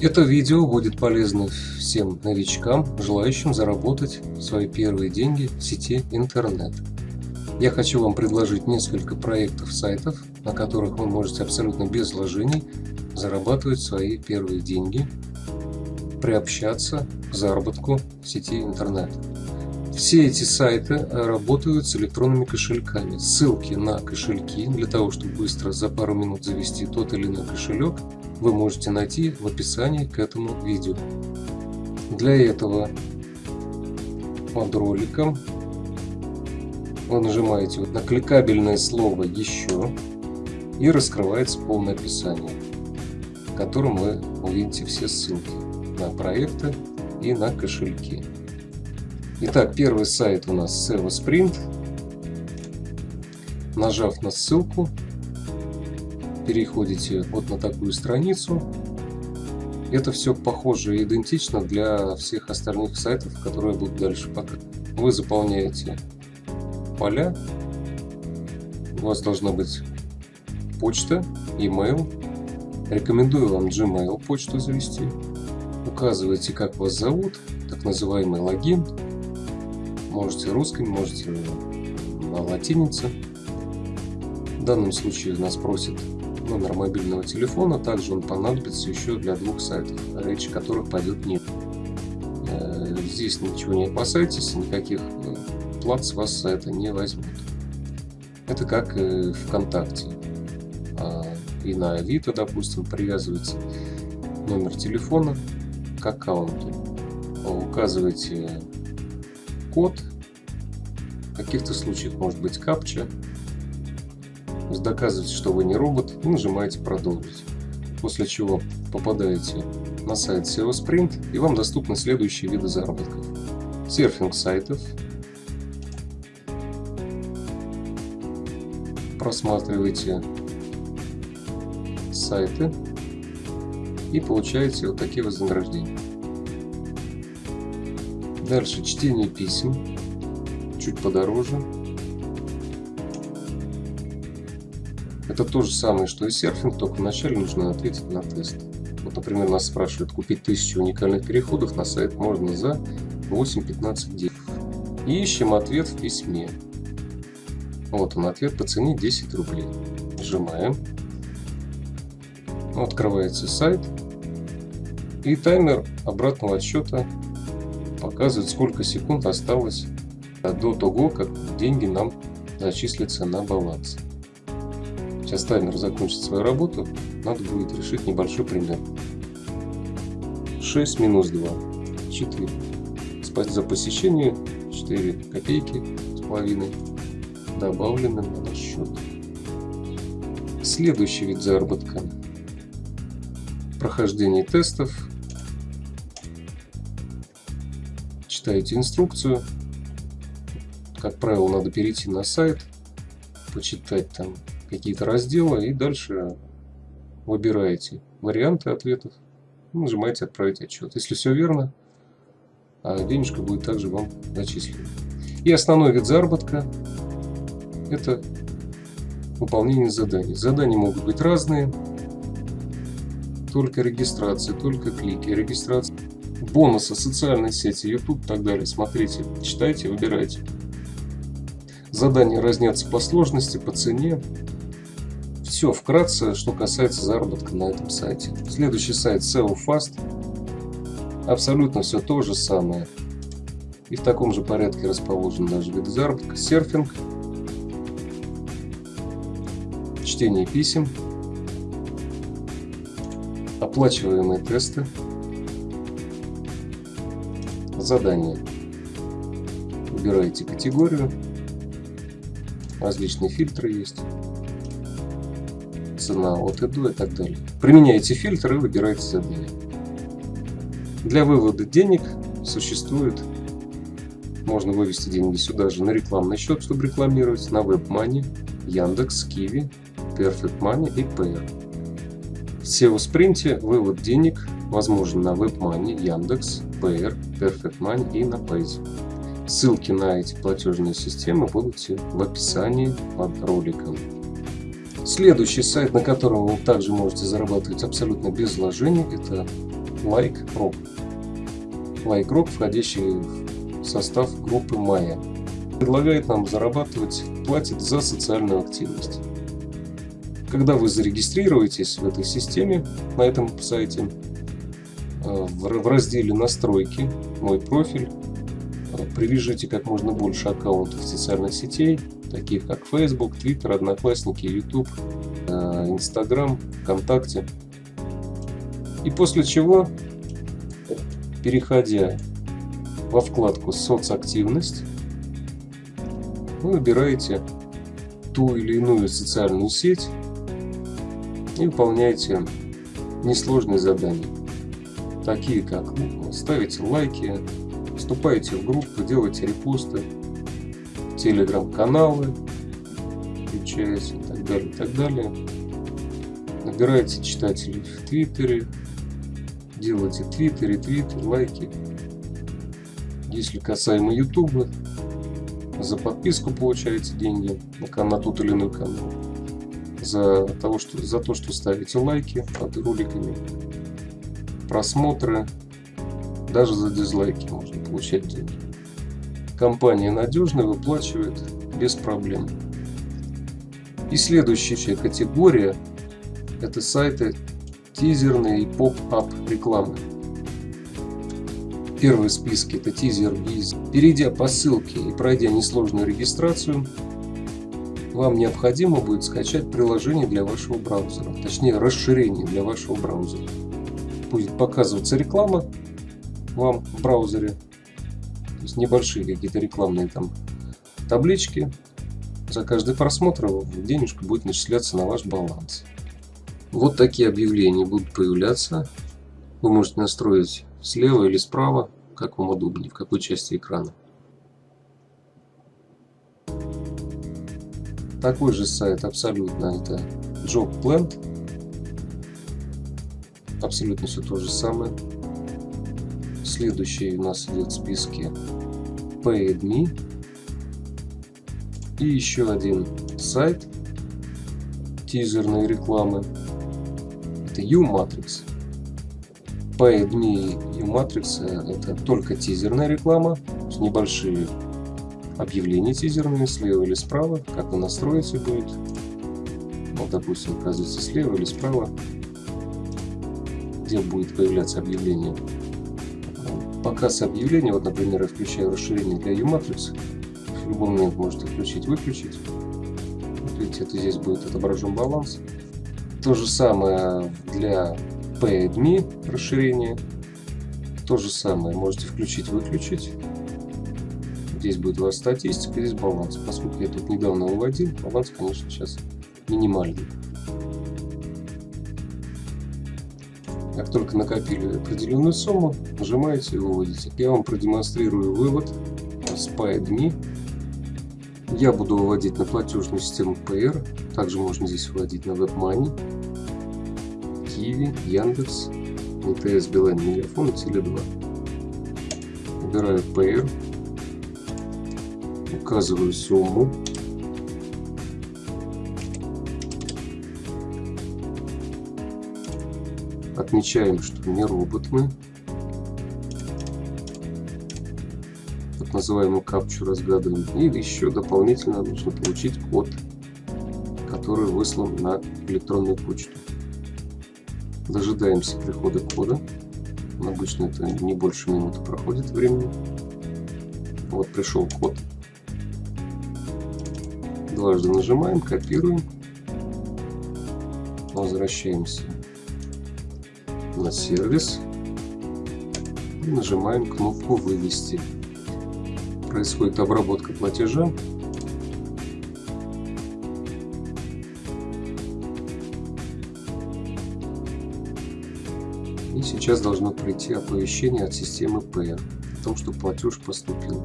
Это видео будет полезно всем новичкам, желающим заработать свои первые деньги в сети интернет. Я хочу вам предложить несколько проектов сайтов, на которых вы можете абсолютно без вложений зарабатывать свои первые деньги, приобщаться к заработку в сети интернет. Все эти сайты работают с электронными кошельками. Ссылки на кошельки для того, чтобы быстро за пару минут завести тот или иной кошелек, вы можете найти в описании к этому видео. Для этого под роликом вы нажимаете на кликабельное слово «Еще» и раскрывается полное описание, в котором вы увидите все ссылки на проекты и на кошельки. Итак, первый сайт у нас SEO Sprint. Нажав на ссылку, переходите вот на такую страницу. Это все похоже и идентично для всех остальных сайтов, которые я буду дальше показывать. Вы заполняете поля. У вас должна быть почта, email. Рекомендую вам Gmail почту завести. Указывайте, как вас зовут, так называемый логин. Можете русский, можете на латинице. В данном случае нас просит номер мобильного телефона. Также он понадобится еще для двух сайтов, речь которых пойдет нет. Э, здесь ничего не опасайтесь, никаких э, плат с вас это не возьмут. Это как и ВКонтакте. А, и на Авито, допустим, привязывается номер телефона к аккаунту. Указываете код, в каких-то случаях может быть капча, доказываете, что вы не робот и нажимаете продолжить. После чего попадаете на сайт SEO Sprint и вам доступны следующие виды заработков. Серфинг сайтов, просматриваете сайты и получаете вот такие вознаграждения. Дальше чтение писем, чуть подороже. Это то же самое, что и серфинг, только вначале нужно ответить на тест. Вот, например, нас спрашивают, купить 1000 уникальных переходов на сайт можно за 8-15 дней. И ищем ответ в письме. Вот он ответ по цене 10 рублей. Нажимаем. Открывается сайт. И таймер обратного отсчета показывает, сколько секунд осталось до того, как деньги нам зачислятся на баланс. Сейчас таймер закончит свою работу. Надо будет решить небольшой пример. 6 минус 2. 4. За посещение 4 копейки с половиной добавлены на счет. Следующий вид заработка. Прохождение тестов. Читаете инструкцию. Как правило, надо перейти на сайт, почитать там какие-то разделы и дальше выбираете варианты ответов. Нажимаете «Отправить отчет». Если все верно, а денежка будет также вам зачислена. И основной вид заработка это выполнение заданий. Задания могут быть разные, только регистрация, только клики, регистрация, бонусы, социальные сети, YouTube и так далее. Смотрите, читайте, выбирайте. Задания разнятся по сложности, по цене. Все вкратце, что касается заработка на этом сайте. Следующий сайт SEO Fast. Абсолютно все то же самое. И в таком же порядке расположен даже вид заработка. Серфинг чтение писем, оплачиваемые тесты, задания. Выбираете категорию, различные фильтры есть, цена от и и так далее. Применяете фильтры и выбираете задание. Для вывода денег существует, можно вывести деньги сюда же на рекламный счет, чтобы рекламировать, на WebMoney, Яндекс, Киви, Perfect Money и Payer. В SEO спринте вывод денег возможен на WebMoney, Яндекс, Payer, Perfect Money и на Paze. Ссылки на эти платежные системы будут в описании под роликом. Следующий сайт, на котором вы также можете зарабатывать абсолютно без вложений, это Like Rock. Like Rock, входящий в состав группы Maya. Предлагает нам зарабатывать, платит за социальную активность. Когда вы зарегистрируетесь в этой системе, на этом сайте, э, в разделе «Настройки», «Мой профиль», э, привяжите как можно больше аккаунтов социальных сетей, таких как Facebook, Twitter, Одноклассники, YouTube, э, Instagram, ВКонтакте. И после чего, переходя во вкладку «Соцактивность», вы выбираете ту или иную социальную сеть и выполняете несложные задания, такие как ну, ставите лайки, вступаете в группы, делаете репосты, телеграм-каналы, включаете и так далее, и так далее. Набираете читателей в Твиттере, делайте твиттер, ретвиты, лайки. Если касаемо Ютуба, за подписку получаете деньги на, на тот или иной канал. За, того, что, за то, что ставите лайки под роликами, просмотры, даже за дизлайки можно получать деньги. Компания надежная, выплачивает без проблем. И следующая категория это сайты тизерные и поп-ап рекламы. Первые списки это тизер из. Перейдя по ссылке и пройдя несложную регистрацию, вам необходимо будет скачать приложение для вашего браузера, точнее расширение для вашего браузера. Будет показываться реклама вам в браузере, то есть небольшие какие-то рекламные там таблички. За каждый просмотр денежка будет начисляться на ваш баланс. Вот такие объявления будут появляться. Вы можете настроить слева или справа, как вам удобнее, в какой части экрана. Такой же сайт абсолютно это Job Plant. Абсолютно все то же самое. Следующий у нас идет в списке PaidMe. И еще один сайт тизерной рекламы. Это U-Matrix. PaidMe и U-Matrix это только тизерная реклама, с небольшие объявления тизерные слева или справа, как вы настроите будет. Вот, допустим, оказывается слева или справа, где будет появляться объявление. Показ объявления, вот, например, я включаю расширение для U-Matrix, в любой момент можете включить-выключить. Вот видите, это здесь будет отображен баланс. То же самое для PaidMe расширение. То же самое можете включить-выключить. Здесь будет вас статистика, здесь баланс. Поскольку я тут недавно выводил, баланс, конечно, сейчас минимальный. Как только накопили определенную сумму, нажимаете и выводите. Я вам продемонстрирую вывод с PaidMe. Я буду выводить на платежную систему PR. Также можно здесь выводить на WebMoney, Kiwi, Яндекс, МТС, Билайн, Мегафон и Теле2. Выбираю PR указываю сумму. Отмечаем, что не робот мы. Так называемую капчу разгадываем. И еще дополнительно нужно получить код, который выслан на электронную почту. Дожидаемся прихода кода. Обычно это не больше минуты проходит времени. Вот пришел код. Дважды нажимаем, копируем, возвращаемся на сервис и нажимаем кнопку «Вывести». Происходит обработка платежа. И сейчас должно прийти оповещение от системы Pay о том, что платеж поступил.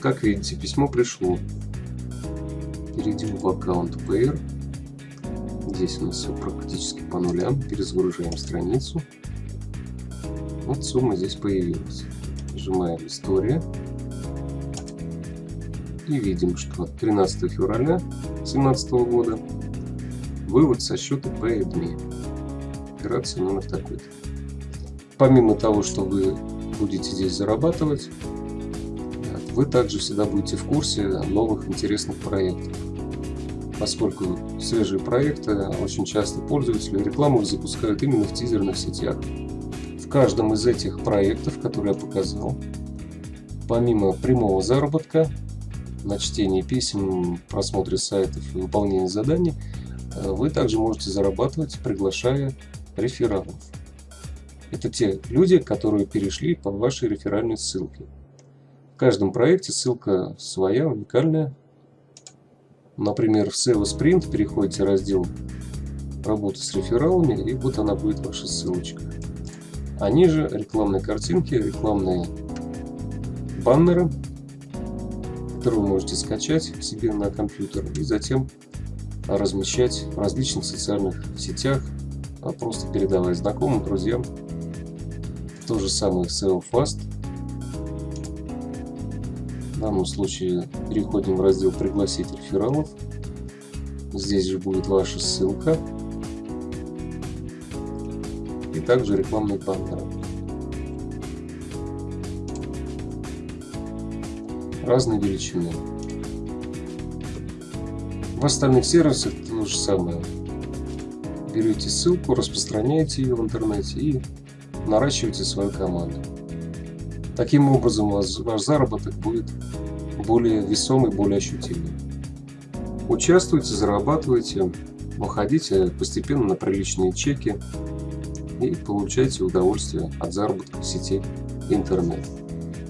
Как видите, письмо пришло. Перейдем в аккаунт PR. Здесь у нас все практически по нулям. Перезагружаем страницу. Вот сумма здесь появилась. Нажимаем «История». И видим, что 13 февраля 2017 года вывод со счета PayAdme. операции номер такой-то. Помимо того, что вы будете здесь зарабатывать, вы также всегда будете в курсе новых интересных проектов. Поскольку свежие проекты очень часто пользователи рекламу запускают именно в тизерных сетях. В каждом из этих проектов, которые я показал, помимо прямого заработка, на чтении писем, просмотре сайтов и выполнении заданий, вы также можете зарабатывать, приглашая рефералов. Это те люди, которые перешли по вашей реферальной ссылке. В каждом проекте ссылка своя, уникальная. Например, в SEO Sprint переходите в раздел «Работа с рефералами» и вот она будет ваша ссылочка. А ниже рекламные картинки, рекламные баннеры, которые вы можете скачать себе на компьютер и затем размещать в различных социальных сетях, а просто передавая знакомым, друзьям. То же самое SEO Fast. Данном случае переходим в раздел «Пригласить рефералов». Здесь же будет ваша ссылка и также рекламные баннеры. Разной величины. В остальных сервисах то же самое. Берете ссылку, распространяете ее в интернете и наращиваете свою команду. Таким образом ваш, заработок будет более весомый, более ощутимый. Участвуйте, зарабатывайте, выходите постепенно на приличные чеки и получайте удовольствие от заработка в сети интернет.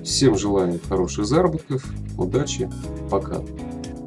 Всем желаю хороших заработков, удачи, пока!